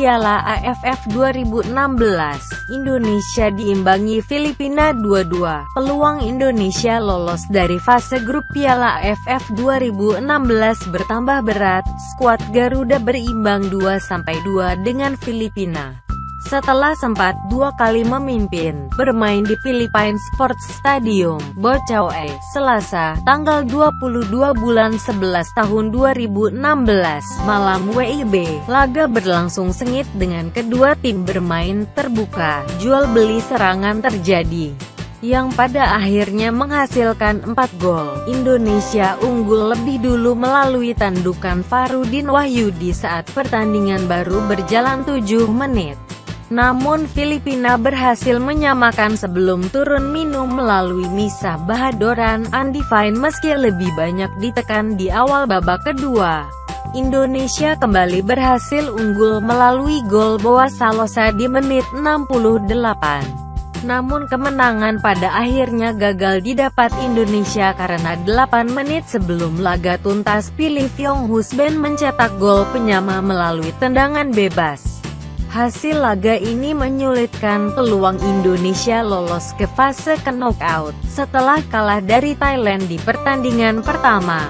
Piala AFF 2016. Indonesia diimbangi Filipina 2-2. Peluang Indonesia lolos dari fase grup Piala AFF 2016 bertambah berat. Skuad Garuda berimbang 2-2 dengan Filipina. Setelah sempat dua kali memimpin, bermain di Philippine Sports Stadium, Bocaue, Selasa, tanggal 22 bulan 11 tahun 2016, malam WIB, laga berlangsung sengit dengan kedua tim bermain terbuka, jual beli serangan terjadi yang pada akhirnya menghasilkan 4 gol. Indonesia unggul lebih dulu melalui tandukan Farudin Wahyudi saat pertandingan baru berjalan 7 menit. Namun Filipina berhasil menyamakan sebelum turun minum melalui Misa Bahadoran Undefine meski lebih banyak ditekan di awal babak kedua. Indonesia kembali berhasil unggul melalui gol Boa Salosa di menit 68. Namun kemenangan pada akhirnya gagal didapat Indonesia karena 8 menit sebelum laga tuntas pilih Fyong Husben mencetak gol penyama melalui tendangan bebas. Hasil laga ini menyulitkan peluang Indonesia lolos ke fase knockout, setelah kalah dari Thailand di pertandingan pertama.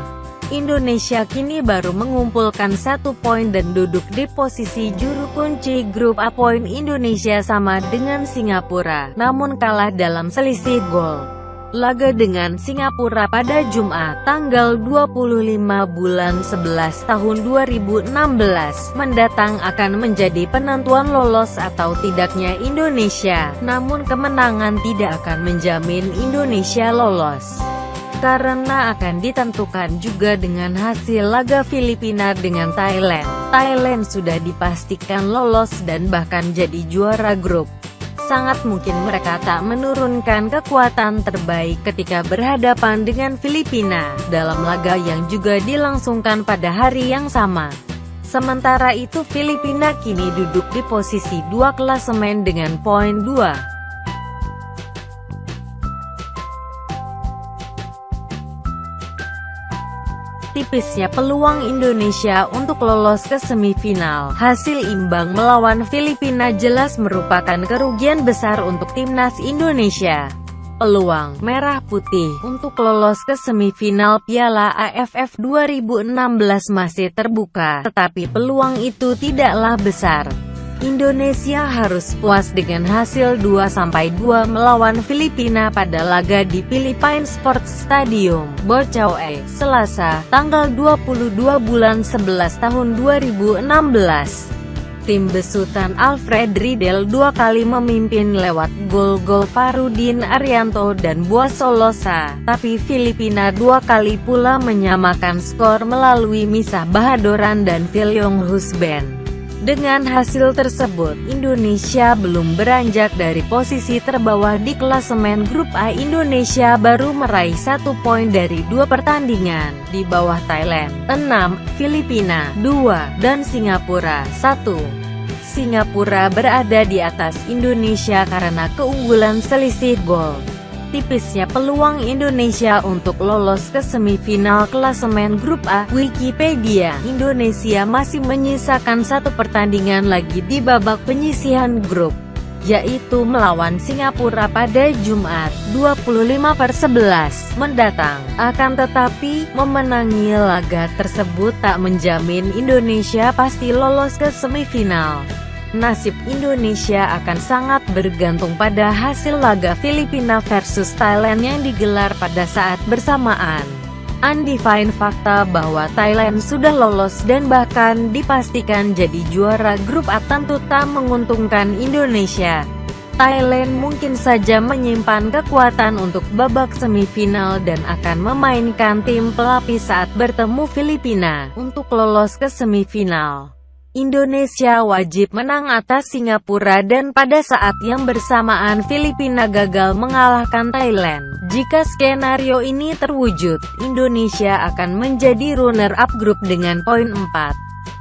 Indonesia kini baru mengumpulkan satu poin dan duduk di posisi juru kunci grup A poin Indonesia sama dengan Singapura, namun kalah dalam selisih gol. Laga dengan Singapura pada Jumat, tanggal 25 bulan 11 tahun 2016, mendatang akan menjadi penentuan lolos atau tidaknya Indonesia. Namun kemenangan tidak akan menjamin Indonesia lolos karena akan ditentukan juga dengan hasil laga Filipina dengan Thailand. Thailand sudah dipastikan lolos dan bahkan jadi juara grup sangat mungkin mereka tak menurunkan kekuatan terbaik ketika berhadapan dengan Filipina, dalam laga yang juga dilangsungkan pada hari yang sama. Sementara itu Filipina kini duduk di posisi dua klasemen dengan poin 2. Tipisnya peluang Indonesia untuk lolos ke semifinal. Hasil imbang melawan Filipina jelas merupakan kerugian besar untuk timnas Indonesia. Peluang merah putih untuk lolos ke semifinal Piala AFF 2016 masih terbuka, tetapi peluang itu tidaklah besar. Indonesia harus puas dengan hasil 2-2 melawan Filipina pada laga di Philippine Sports Stadium, Bocaue, Selasa, tanggal 22 bulan 11 tahun 2016. Tim besutan Alfred Riedel dua kali memimpin lewat gol-gol Farudin Arianto dan Buas Solosa, tapi Filipina dua kali pula menyamakan skor melalui Misah Bahadoran dan Filiong Husben. Dengan hasil tersebut, Indonesia belum beranjak dari posisi terbawah di klasemen grup A. Indonesia baru meraih satu poin dari dua pertandingan, di bawah Thailand, 6, Filipina, 2, dan Singapura, 1. Singapura berada di atas Indonesia karena keunggulan selisih gol tipisnya peluang Indonesia untuk lolos ke semifinal klasemen grup A. Wikipedia, Indonesia masih menyisakan satu pertandingan lagi di babak penyisihan grup yaitu melawan Singapura pada Jumat 25 per 11 mendatang. Akan tetapi, memenangi laga tersebut tak menjamin Indonesia pasti lolos ke semifinal nasib Indonesia akan sangat bergantung pada hasil laga Filipina versus Thailand yang digelar pada saat bersamaan. Undefined fakta bahwa Thailand sudah lolos dan bahkan dipastikan jadi juara grup A tentu tak menguntungkan Indonesia. Thailand mungkin saja menyimpan kekuatan untuk babak semifinal dan akan memainkan tim pelapis saat bertemu Filipina untuk lolos ke semifinal. Indonesia wajib menang atas Singapura dan pada saat yang bersamaan Filipina gagal mengalahkan Thailand. Jika skenario ini terwujud, Indonesia akan menjadi runner-up grup dengan poin 4.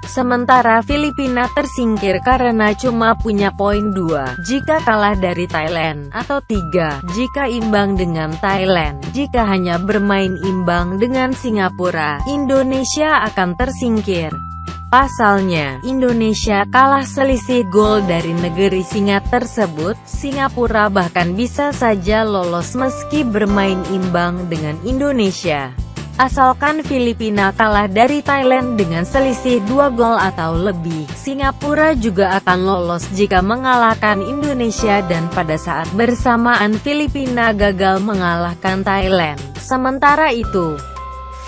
Sementara Filipina tersingkir karena cuma punya poin 2 jika kalah dari Thailand, atau 3 jika imbang dengan Thailand. Jika hanya bermain imbang dengan Singapura, Indonesia akan tersingkir. Pasalnya, Indonesia kalah selisih gol dari negeri singa tersebut, Singapura bahkan bisa saja lolos meski bermain imbang dengan Indonesia. Asalkan Filipina kalah dari Thailand dengan selisih dua gol atau lebih, Singapura juga akan lolos jika mengalahkan Indonesia dan pada saat bersamaan Filipina gagal mengalahkan Thailand. Sementara itu,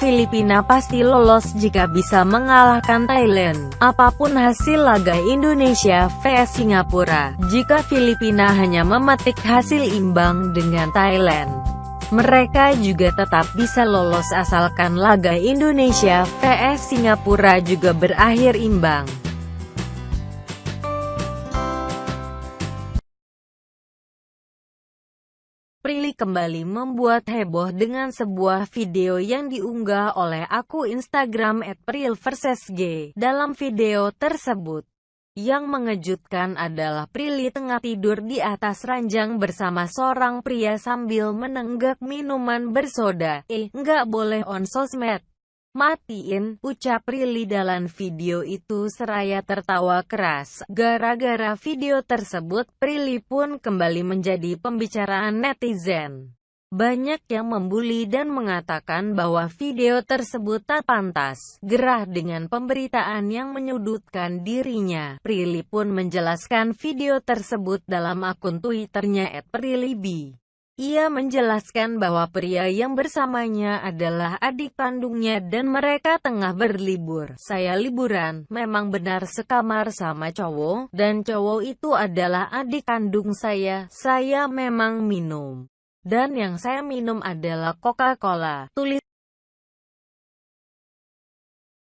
Filipina pasti lolos jika bisa mengalahkan Thailand. Apa pun hasil laga Indonesia vs Singapura, jika Filipina hanya memetik hasil imbang dengan Thailand, mereka juga tetap bisa lolos asalkan laga Indonesia vs Singapura juga berakhir imbang. Prilly kembali membuat heboh dengan sebuah video yang diunggah oleh akun Instagram @prilversesg. Dalam video tersebut, yang mengejutkan adalah Prilly tengah tidur di atas ranjang bersama seorang pria sambil menenggak minuman bersoda. Eh, nggak boleh on sosmed. Matiin, ucap Prilly dalam video itu seraya tertawa keras. Gara-gara video tersebut, Prilly pun kembali menjadi pembicaraan netizen. Banyak yang membuli dan mengatakan bahwa video tersebut tak pantas. Gerah dengan pemberitaan yang menyudutkan dirinya. Prilly pun menjelaskan video tersebut dalam akun Twitternya @prillyb. Ia menjelaskan bahwa pria yang bersamanya adalah adik kandungnya dan mereka tengah berlibur. Saya liburan, memang benar sekamar sama cowok, dan cowok itu adalah adik kandung saya. Saya memang minum. Dan yang saya minum adalah Coca-Cola. Tulis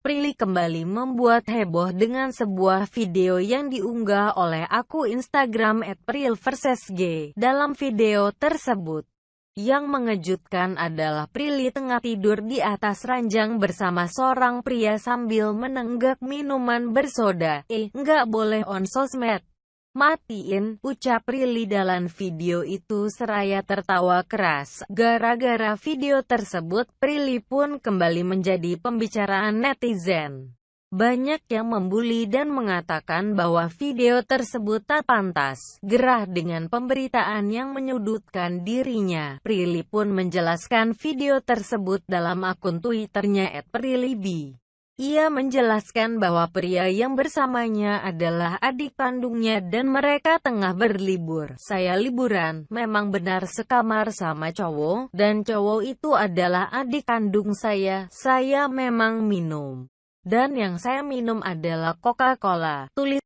Prilly kembali membuat heboh dengan sebuah video yang diunggah oleh akun Instagram @prilversesg. Dalam video tersebut, yang mengejutkan adalah Prilly tengah tidur di atas ranjang bersama seorang pria sambil menenggak minuman bersoda. Eh, nggak boleh on sosmed. Matiin, ucap Prilly dalam video itu seraya tertawa keras. Gara-gara video tersebut, Prilly pun kembali menjadi pembicaraan netizen. Banyak yang membuli dan mengatakan bahwa video tersebut tak pantas. Gerah dengan pemberitaan yang menyudutkan dirinya. Prilly pun menjelaskan video tersebut dalam akun Twitternya @prillyb. Ia menjelaskan bahwa pria yang bersamanya adalah adik kandungnya dan mereka tengah berlibur. Saya liburan, memang benar sekamar sama cowok, dan cowok itu adalah adik kandung saya. Saya memang minum. Dan yang saya minum adalah Coca-Cola. Tulis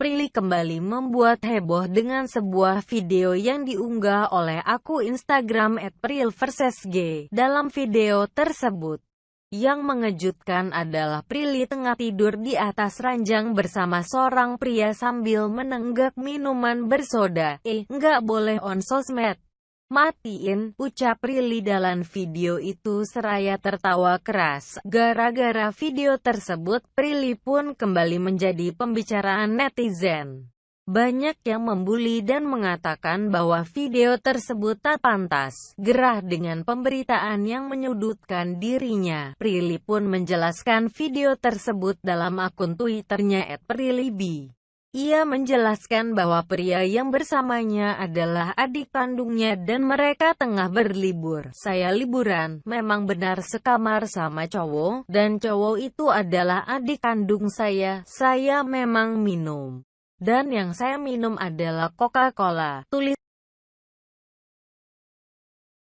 Prilly kembali membuat heboh dengan sebuah video yang diunggah oleh akun Instagram @prilversesg. Dalam video tersebut, yang mengejutkan adalah Prilly tengah tidur di atas ranjang bersama seorang pria sambil menenggak minuman bersoda. Eh, nggak boleh on sosmed. Matiin, ucap Prilly dalam video itu seraya tertawa keras. Gara-gara video tersebut, Prilly pun kembali menjadi pembicaraan netizen. Banyak yang membuli dan mengatakan bahwa video tersebut tak pantas. Gerah dengan pemberitaan yang menyudutkan dirinya. Prilly pun menjelaskan video tersebut dalam akun Twitternya @prillyb. Ia menjelaskan bahwa pria yang bersamanya adalah adik kandungnya dan mereka tengah berlibur. Saya liburan, memang benar sekamar sama cowok, dan cowok itu adalah adik kandung saya. Saya memang minum. Dan yang saya minum adalah Coca-Cola. Tulis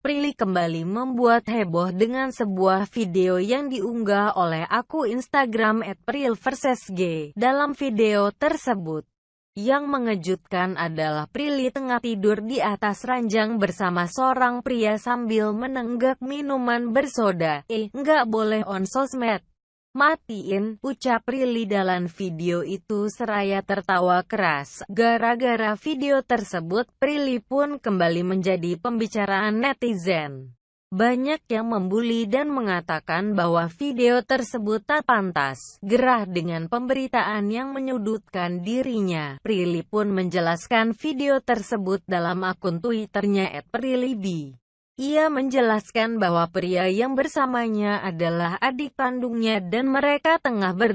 Prilly kembali membuat heboh dengan sebuah video yang diunggah oleh akun Instagram @prilversesg. Dalam video tersebut, yang mengejutkan adalah Prilly tengah tidur di atas ranjang bersama seorang pria sambil menenggak minuman bersoda. Eh, nggak boleh on sosmed. Matiin, ucap Prilly dalam video itu seraya tertawa keras. Gara-gara video tersebut, Prilly pun kembali menjadi pembicaraan netizen. Banyak yang membuli dan mengatakan bahwa video tersebut tak pantas. Gerah dengan pemberitaan yang menyudutkan dirinya. Prilly pun menjelaskan video tersebut dalam akun Twitternya @prillyb. Ia menjelaskan bahwa pria yang bersamanya adalah adik kandungnya dan mereka tengah ber